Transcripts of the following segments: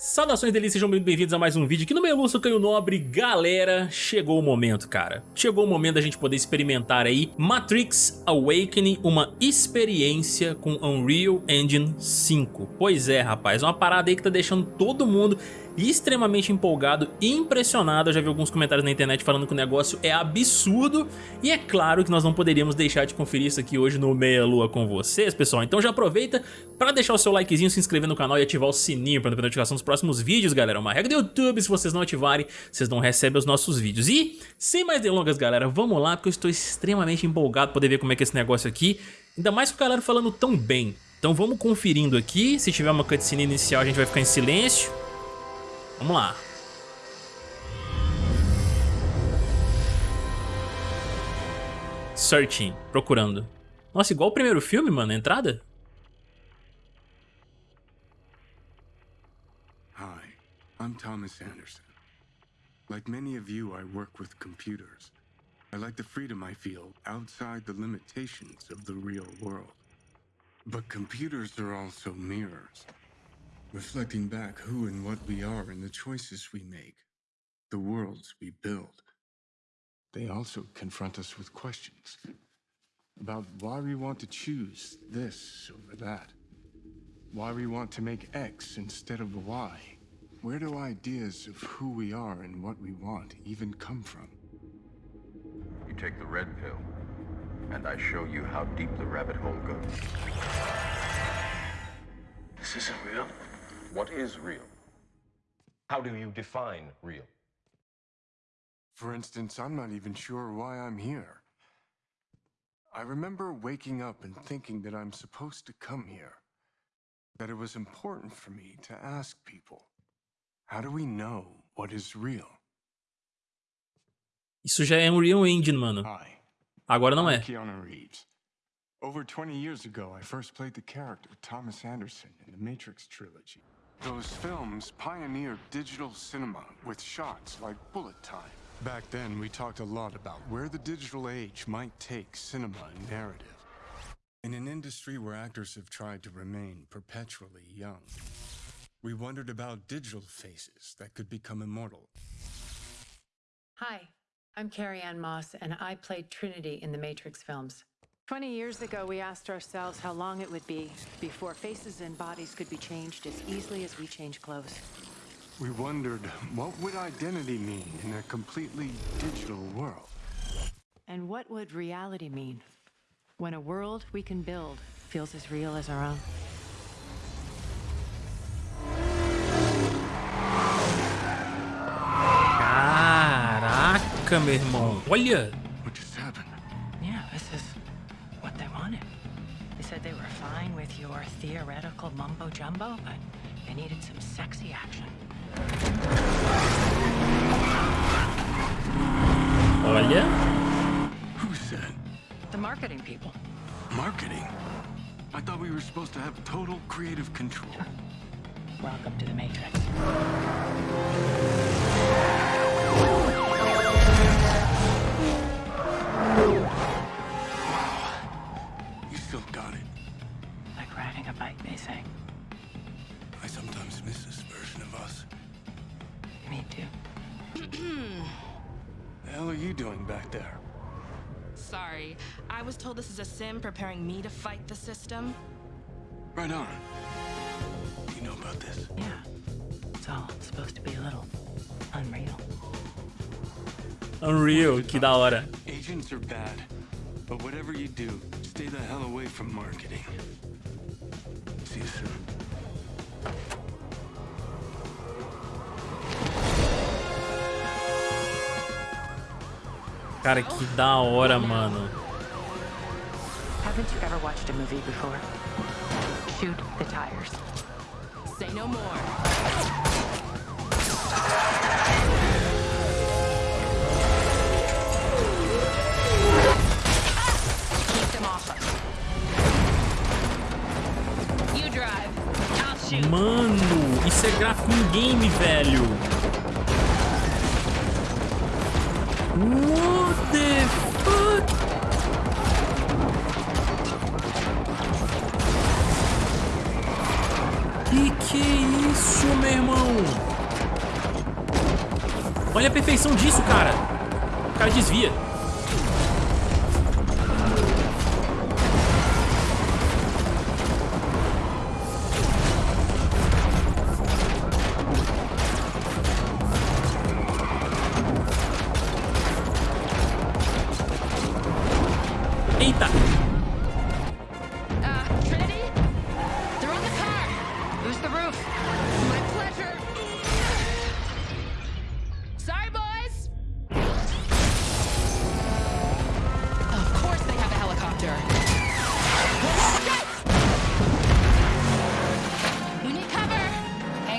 Saudações delícias, sejam bem-vindos a mais um vídeo aqui no Meluço Canho Nobre. Galera, chegou o momento, cara. Chegou o momento da gente poder experimentar aí Matrix Awakening, uma experiência com Unreal Engine 5. Pois é, rapaz, uma parada aí que tá deixando todo mundo extremamente empolgado e impressionado. Eu já vi alguns comentários na internet falando que o negócio é absurdo. E é claro que nós não poderíamos deixar de conferir isso aqui hoje no Meia Lua com vocês, pessoal. Então já aproveita para deixar o seu likezinho, se inscrever no canal e ativar o sininho para não perder notificação dos próximos vídeos, galera. É uma regra do YouTube, se vocês não ativarem, vocês não recebem os nossos vídeos. E, sem mais delongas, galera, vamos lá, porque eu estou extremamente empolgado para poder ver como é que é esse negócio aqui. Ainda mais com o galera falando tão bem. Então vamos conferindo aqui, se tiver uma cutscene inicial a gente vai ficar em silêncio. Vamos lá. Searching, procurando. Nossa, igual o primeiro filme, mano, a entrada. Hi, I'm Thomas Anderson. Like many of you, I work with computers. I like the freedom I feel outside the limitations of the real world. But computers are also mirrors reflecting back who and what we are and the choices we make, the worlds we build. They also confront us with questions about why we want to choose this over that, why we want to make X instead of Y. Where do ideas of who we are and what we want even come from? You take the red pill, and I show you how deep the rabbit hole goes. This isn't real. What is real? How do you define real? For instance, I'm not even sure why I'm here. I remember waking up and thinking that I'm supposed to come here. That it was important for me to ask people, how do we know what is real? Isso já é um Real Engine, mano. Hi, Agora não é. Keanu Reeves. Over 20 years ago, I first played the character Thomas Anderson in the Matrix trilogy. Those films pioneered digital cinema with shots like bullet time. Back then, we talked a lot about where the digital age might take cinema and narrative. In an industry where actors have tried to remain perpetually young, we wondered about digital faces that could become immortal. Hi, I'm Carrie Ann Moss, and I played Trinity in the Matrix films. 20 years ago, we asked ourselves how long it would be before faces and bodies could be changed as easily as we change clothes. We wondered what would identity mean in a completely digital world. And what would reality mean when a world we can build feels as real as our own? Caraca, meu irmão. Olha. Your theoretical mumbo jumbo, but they needed some sexy action. Oh, yeah? Who said? The marketing people. Marketing? I thought we were supposed to have total creative control. Welcome to the Matrix. Told this is a sim preparing me to fight the system. Right on. You know about this? Yeah. It's all supposed to be a little unreal. Unreal, que da hora. Agents are bad. But whatever you do, stay the hell away from marketing. See you soon. Cara, que da hora, mano. Haven't you ever watched a movie before? Shoot the tires. Say no more. Keep them off us. You drive. I'll shoot. Mano, isso é gráfico em game, velho. What the meu irmão! Olha a perfeição disso, cara. O cara desvia.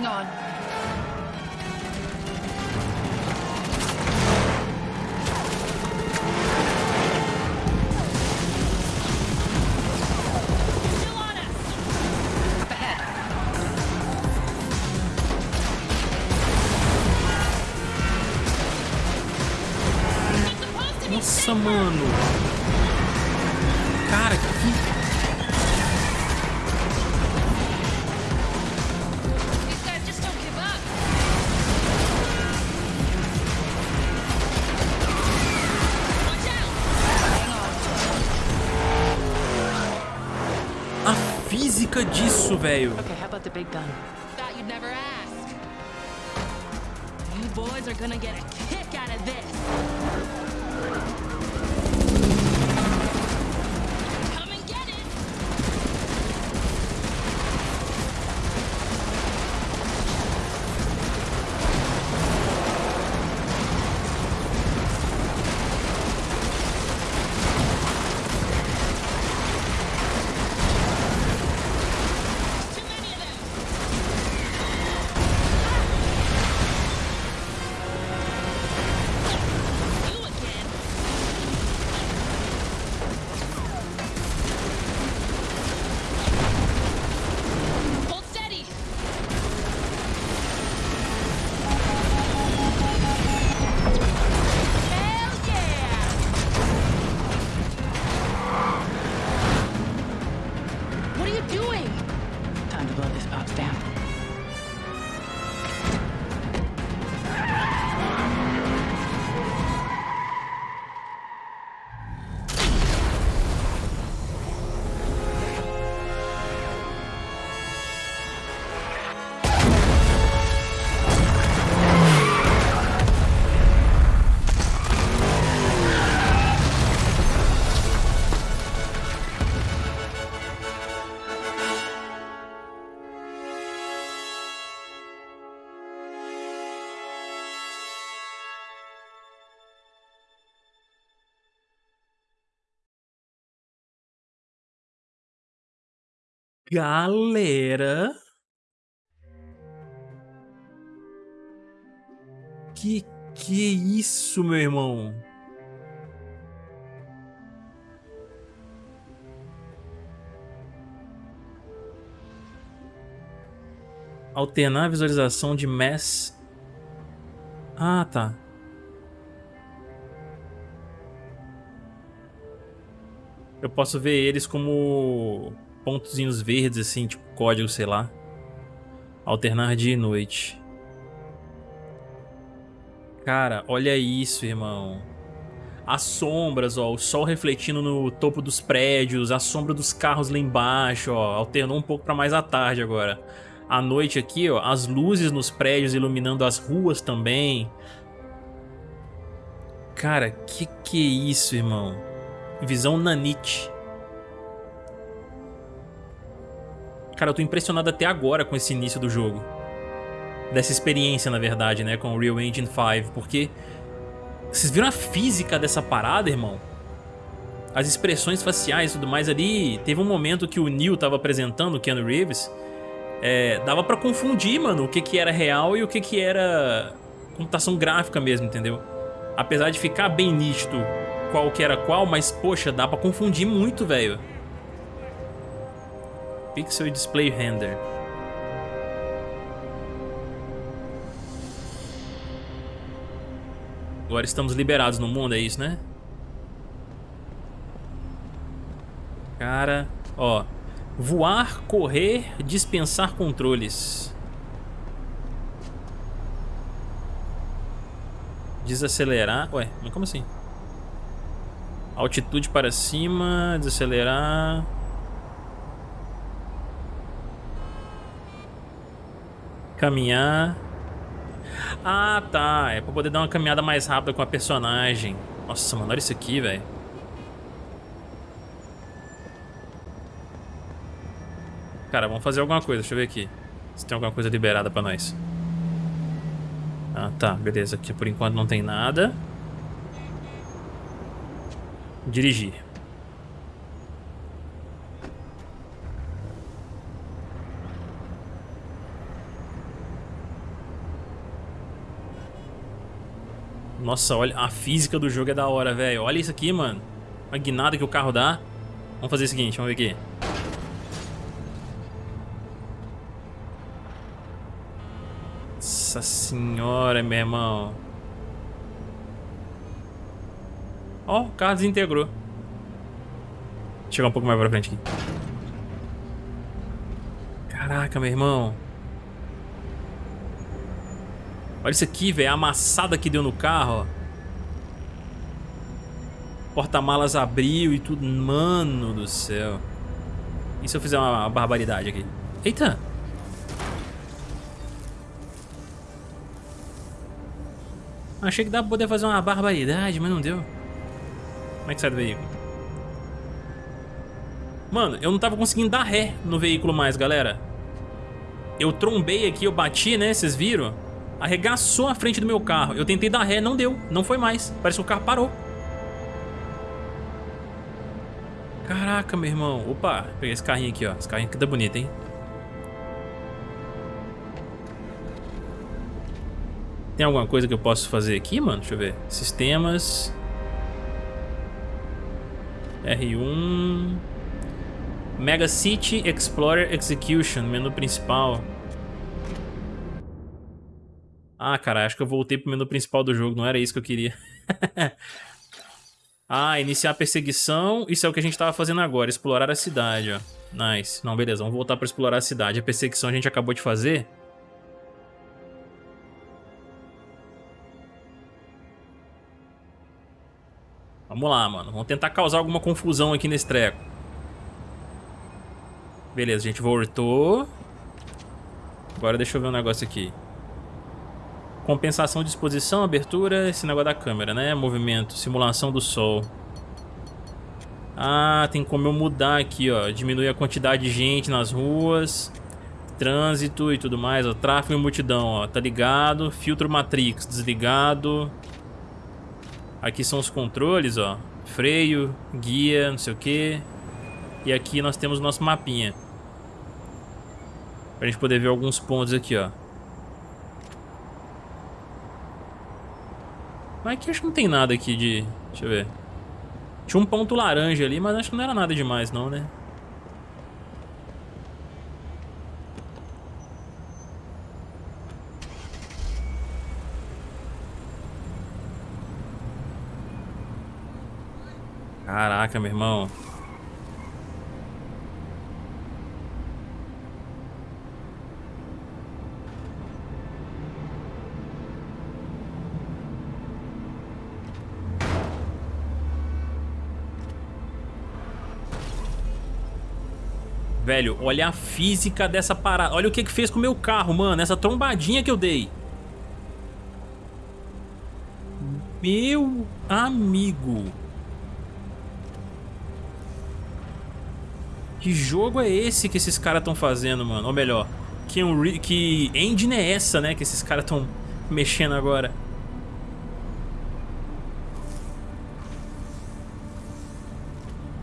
On. Física disso, velho. Okay, how about the big gun? Thought you'd never ask. You boys are gonna get a kick out of this. Galera. Que que é isso, meu irmão? Alternar a visualização de mass. Ah, tá. Eu posso ver eles como pontozinhos verdes, assim, tipo código, sei lá. Alternar dia e noite. Cara, olha isso, irmão. As sombras, ó, o sol refletindo no topo dos prédios, a sombra dos carros lá embaixo, ó, alternou um pouco pra mais à tarde agora. À noite aqui, ó, as luzes nos prédios iluminando as ruas também. Cara, que que é isso, irmão? Visão nanite. Cara, eu tô impressionado até agora com esse início do jogo. Dessa experiência, na verdade, né, com o Real Engine 5, porque vocês viram a física dessa parada, irmão? As expressões faciais e tudo mais ali. Teve um momento que o Neil tava apresentando o Keanu Reeves. É, dava pra confundir, mano, o que que era real e o que que era computação gráfica mesmo, entendeu? Apesar de ficar bem nítido qual que era qual, mas, poxa, dá pra confundir muito, velho. Pixel Display Render. Agora estamos liberados no mundo, é isso, né? Cara, ó. Voar, correr, dispensar controles. Desacelerar. Ué, mas como assim? Altitude para cima, desacelerar. Caminhar. Ah, tá. É pra poder dar uma caminhada mais rápida com a personagem. Nossa, mano, olha isso aqui, velho. Cara, vamos fazer alguma coisa. Deixa eu ver aqui. Se tem alguma coisa liberada pra nós. Ah, tá. Beleza. Aqui por enquanto não tem nada. Dirigir. Nossa, olha, a física do jogo é da hora, velho. Olha isso aqui, mano. A guinada que o carro dá. Vamos fazer o seguinte, vamos ver aqui. Nossa senhora, meu irmão. Ó, oh, o carro desintegrou. Vou chegar um pouco mais pra frente aqui. Caraca, meu irmão. Olha isso aqui, velho. A amassada que deu no carro, ó. Porta-malas abriu e tudo. Mano do céu. E se eu fizer uma barbaridade aqui? Eita! Achei que dá pra poder fazer uma barbaridade, mas não deu. Como é que sai do veículo? Mano, eu não tava conseguindo dar ré no veículo mais, galera. Eu trombei aqui, eu bati, né? Vocês viram? Arregaçou a frente do meu carro. Eu tentei dar ré, não deu. Não foi mais. Parece que o carro parou. Caraca, meu irmão. Opa, peguei esse carrinho aqui, ó. Esse carrinho aqui tá bonito, hein? Tem alguma coisa que eu posso fazer aqui, mano? Deixa eu ver. Sistemas. R1. Mega City Explorer Execution, menu principal. Ah, cara, acho que eu voltei pro menu principal do jogo, não era isso que eu queria. ah, iniciar a perseguição, isso é o que a gente tava fazendo agora, explorar a cidade, ó. Nice. Não, beleza, vamos voltar pra explorar a cidade. A perseguição a gente acabou de fazer. Vamos lá, mano. Vamos tentar causar alguma confusão aqui nesse treco. Beleza, a gente voltou. Agora deixa eu ver um negócio aqui. Compensação de exposição, abertura, esse negócio da câmera, né? Movimento, simulação do sol. Ah, tem como eu mudar aqui, ó. Diminuir a quantidade de gente nas ruas. Trânsito e tudo mais, ó. Tráfego e multidão, ó. Tá ligado. Filtro Matrix, desligado. Aqui são os controles, ó. Freio, guia, não sei o que. E aqui nós temos o nosso mapinha. Pra gente poder ver alguns pontos aqui, ó. Mas aqui acho que não tem nada aqui de... Deixa eu ver. Tinha um ponto laranja ali, mas acho que não era nada demais não, né? Caraca, meu irmão. Velho, olha a física dessa parada. Olha o que que fez com o meu carro, mano. Essa trombadinha que eu dei. Meu amigo. Que jogo é esse que esses caras estão fazendo, mano? Ou melhor, que, um que engine é essa, né? Que esses caras estão mexendo agora.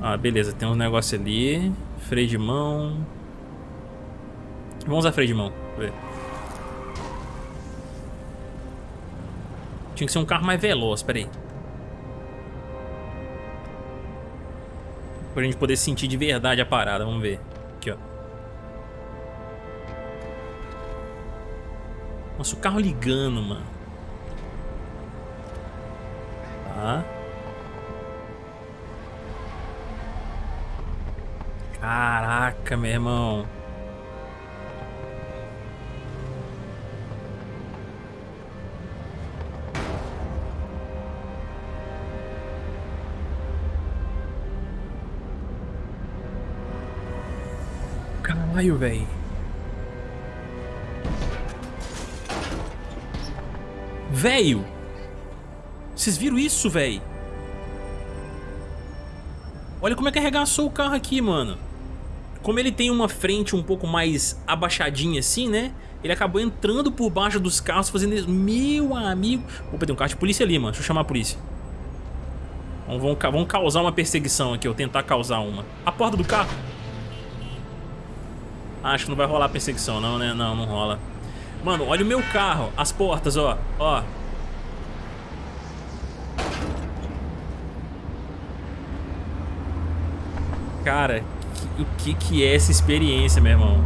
Ah, beleza. Tem um negócio ali. Freio de mão. Vamos usar freio de mão. Ver. Tinha que ser um carro mais veloz, peraí. Pra gente poder sentir de verdade a parada. Vamos ver. Aqui, ó. Nossa, o carro ligando, mano. Tá. Caraca, meu irmão. Caralho, velho. Velho! Vocês viram isso, velho? Olha como é que arregaçou o carro aqui, mano. Como ele tem uma frente um pouco mais abaixadinha assim, né? Ele acabou entrando por baixo dos carros, fazendo isso. Meu amigo... Opa, tem um carro de polícia ali, mano. Deixa eu chamar a polícia. Vamos, vamos, vamos causar uma perseguição aqui, ou tentar causar uma. A porta do carro. Acho que não vai rolar perseguição, não, né? Não, não rola. Mano, olha o meu carro. As portas, ó. Ó. Cara, o que que é essa experiência, meu irmão?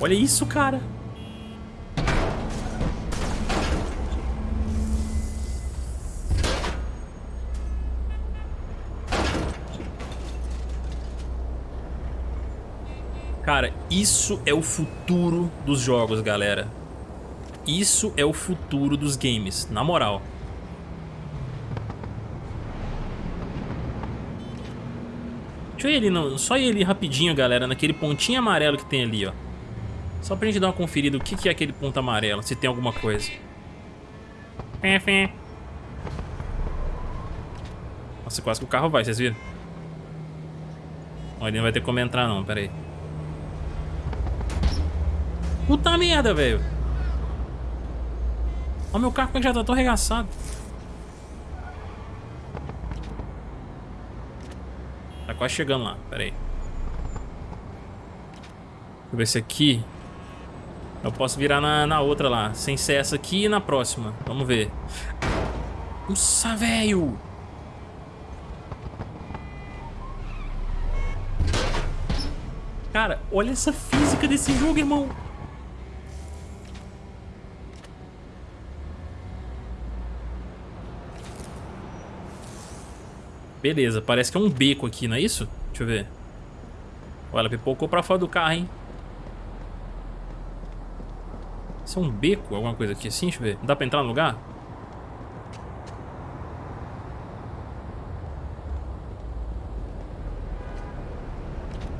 Olha isso, cara. Cara, isso é o futuro dos jogos, galera. Isso é o futuro dos games, na moral. Ali, não, só ali rapidinho, galera, naquele pontinho amarelo que tem ali, ó. Só pra gente dar uma conferida o que, que é aquele ponto amarelo, se tem alguma coisa. Nossa, quase que o carro vai, vocês viram? Ó, ele não vai ter como entrar não, pera aí. Puta merda, velho. Olha meu carro como já tá tão arregaçado. Quase chegando lá, pera aí. Deixa eu ver se aqui... Eu posso virar na, na outra lá, sem ser essa aqui e na próxima. Vamos ver. Nossa, velho! Cara, olha essa física desse jogo, irmão. Beleza, parece que é um beco aqui, não é isso? Deixa eu ver. Olha, ela pipocou pra fora do carro, hein? Isso é um beco, alguma coisa aqui assim? Deixa eu ver. Não dá pra entrar no lugar?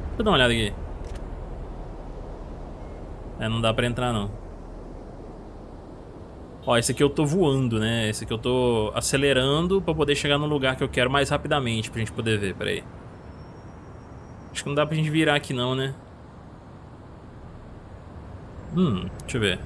Deixa eu dar uma olhada aqui. É, não dá pra entrar não. Ó, esse aqui eu tô voando, né? Esse aqui eu tô acelerando pra poder chegar no lugar que eu quero mais rapidamente pra gente poder ver, peraí. Acho que não dá pra gente virar aqui não, né? Hum, deixa eu ver.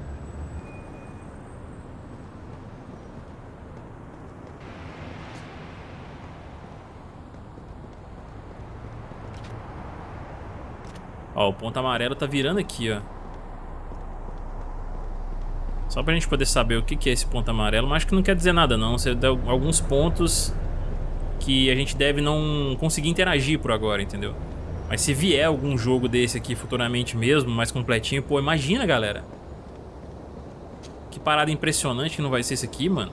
Ó, o ponto amarelo tá virando aqui, ó. Só pra gente poder saber o que é esse ponto amarelo, mas acho que não quer dizer nada não. Você alguns pontos que a gente deve não conseguir interagir por agora, entendeu? Mas se vier algum jogo desse aqui futuramente mesmo, mais completinho, pô, imagina, galera. Que parada impressionante que não vai ser esse aqui, mano.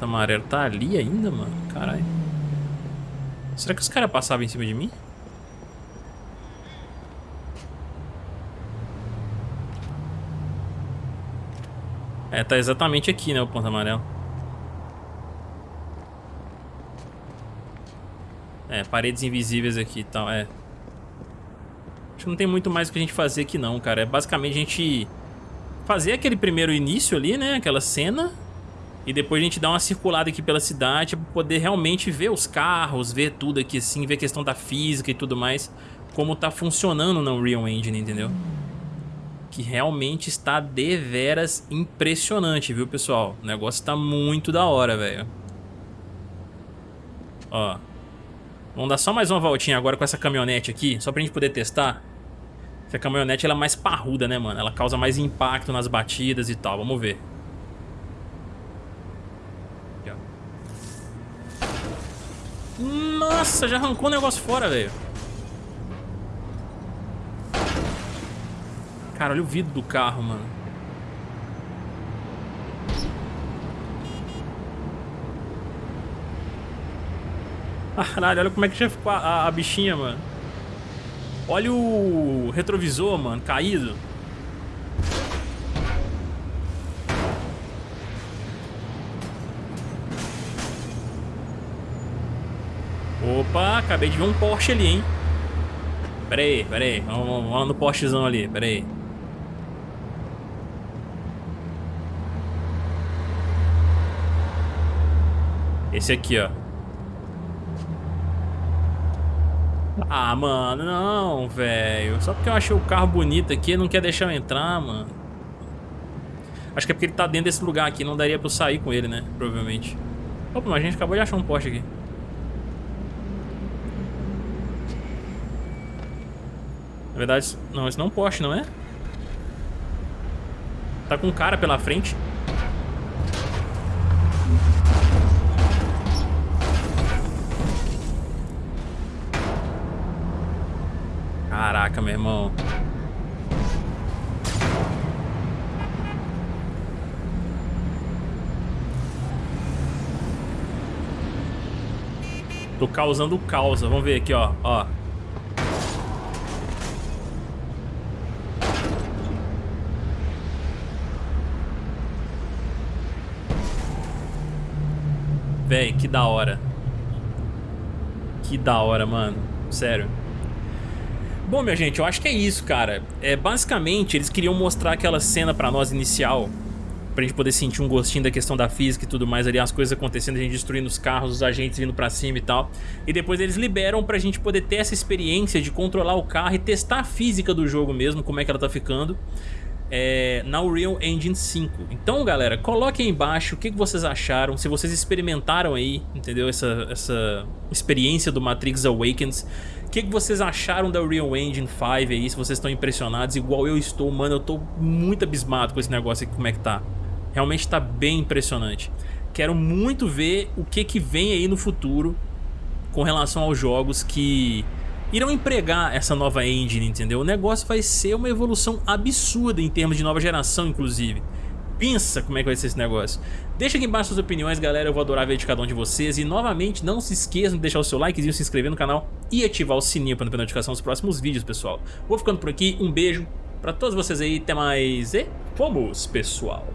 O amarelo tá ali ainda, mano. Caralho. Será que os caras passavam em cima de mim? É, tá exatamente aqui, né, o ponto amarelo. É, paredes invisíveis aqui e tal, é. Acho que não tem muito mais o que a gente fazer aqui não, cara. É basicamente a gente fazer aquele primeiro início ali, né, aquela cena. E depois a gente dar uma circulada aqui pela cidade pra poder realmente ver os carros, ver tudo aqui assim, ver a questão da física e tudo mais. Como tá funcionando no Unreal Engine, entendeu? Que realmente está deveras impressionante, viu, pessoal? O negócio tá muito da hora, velho. Ó. Vamos dar só mais uma voltinha agora com essa caminhonete aqui, só pra gente poder testar. Essa caminhonete ela é mais parruda, né, mano? Ela causa mais impacto nas batidas e tal. Vamos ver. Nossa, já arrancou o negócio fora, velho. Cara, olha o vidro do carro, mano. Caralho, olha como é que já ficou a, a, a bichinha, mano. Olha o retrovisor, mano, caído. Opa, acabei de ver um Porsche ali, hein? Pera aí, pera aí. Vamos, vamos, vamos no Porschezão ali, pera aí. Esse aqui, ó. Ah, mano, não, velho. Só porque eu achei o carro bonito aqui, não quer deixar eu entrar, mano. Acho que é porque ele tá dentro desse lugar aqui, não daria pra eu sair com ele, né? Provavelmente. Opa, mas a gente acabou de achar um poste aqui. Na verdade, não, esse não é um poste, não é? Tá com um cara pela frente. Caraca, meu irmão. Tô causando causa. Vamos ver aqui, ó. ó. Véi, que da hora. Que da hora, mano. Sério. Bom, minha gente, eu acho que é isso, cara. É, basicamente, eles queriam mostrar aquela cena pra nós inicial, pra gente poder sentir um gostinho da questão da física e tudo mais ali, as coisas acontecendo, a gente destruindo os carros, os agentes vindo pra cima e tal. E depois eles liberam pra gente poder ter essa experiência de controlar o carro e testar a física do jogo mesmo, como é que ela tá ficando. É, na Unreal Engine 5 Então galera, coloquem aí embaixo o que, que vocês acharam Se vocês experimentaram aí, entendeu? Essa, essa experiência do Matrix Awakens que, que vocês acharam da Real Engine 5 aí, se vocês estão impressionados, igual eu estou, mano, eu tô muito abismado com esse negócio aqui, como é que tá. Realmente tá bem impressionante. Quero muito ver o que que vem aí no futuro com relação aos jogos que irão empregar essa nova engine, entendeu? O negócio vai ser uma evolução absurda em termos de nova geração, inclusive pensa como é que vai ser esse negócio. Deixa aqui embaixo suas opiniões, galera, eu vou adorar ver de cada um de vocês. E novamente, não se esqueçam de deixar o seu likezinho, se inscrever no canal e ativar o sininho para não perder notificação dos próximos vídeos, pessoal. Vou ficando por aqui, um beijo pra todos vocês aí, até mais e fomos, pessoal!